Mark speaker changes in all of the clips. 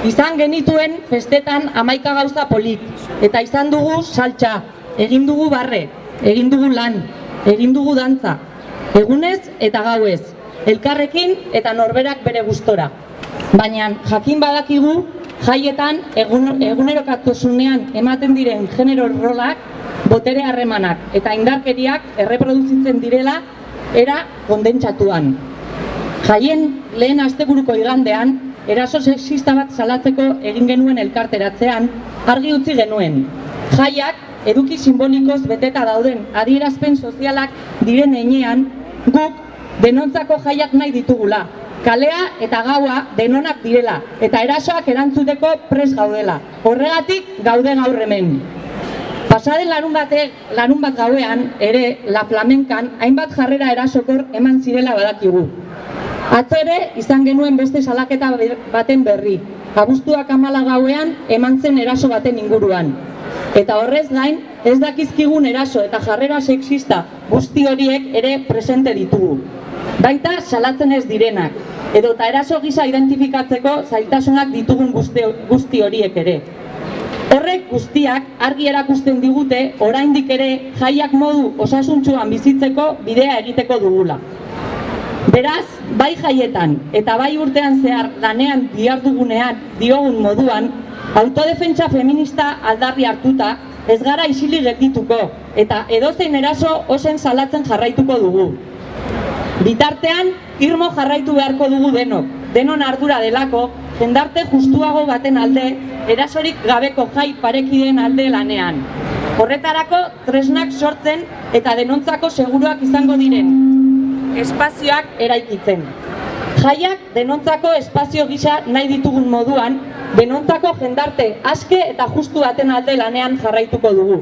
Speaker 1: Izan genituen festetan amaika gauza polit, eta izan dugu saltxa, egin dugu barre, egin dugu lan, egin dugu dantza, egunez eta gauez, elkarrekin eta norberak bere gustora. Baina jakin badakigu jaietan egun, egunerokatasunean ematen diren genero rolak, botere harremanak eta indarkeriak erreproduzitzen direla era kondentsatuan. Jaien lehen asteburuko igandean, eraso sexista bat salatzeko egin genuen elkarteratzean, argi utzi genuen. Jaiak, eduki simbolikoz beteta dauden adierazpen sozialak diren einean, guk denontzako jaiak nahi ditugula. Kalea eta gaua denonak direla, eta erasoak erantzuteko pres gaudela. Horregatik gaude gaur hemen. Pasaden larun, bate, larun bat gauean, ere, La Flamenkan, hainbat jarrera erasokor eman zirela badakigu. Atzo ere, izan genuen beste salaketa baten berri. Abuztuak amala gauean, eman zen eraso baten inguruan. Eta horrez gain, ez dakizkigun eraso eta jarrera sexista guzti horiek ere presente ditugu. Baita salatzen ez direnak, edo eta eraso gisa identifikatzeko zailtasunak ditugun guzti horiek ere. Horrek guztiak argi erakusten digute oraindik ere jaiak modu osasuntsuan bizitzeko bidea egiteko dugula. Beraz, bai jaietan eta bai urtean zehar lanean diardugunean diogun moduan, autodefentsa feminista aldarri hartuta ez gara isili geldituko eta edozein eraso osen salatzen jarraituko dugu. Bitartean, irmo jarraitu beharko dugu denok, denon ardura delako, jendarte justuago baten alde, erasorik gabeko jai parekideen alde lanean. Horretarako tresnak sortzen eta denontzako seguruak izango diren espazioak eraikitzen. Jaiak denontzako espazio gisa nahi ditugun moduan, denontzako jendarte aske eta justu baten alde lanean jarraituko dugu.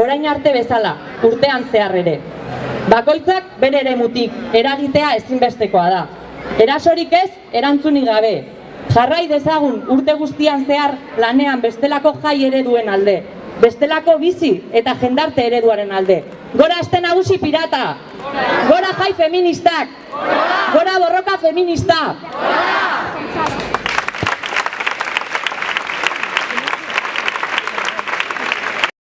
Speaker 1: Orain arte bezala, urtean zehar ere. Bakoitzak bere eremutik eragitea ezinbestekoa da. Erasorik ez, erantzunik gabe. Jarrai dezagun urte guztian zehar lanean bestelako jai ereduen alde. Bestelako bizi eta jendarte ereduaren alde. Gora aste nagusi pirata! Gora jai feministak! Gora borroka feminista!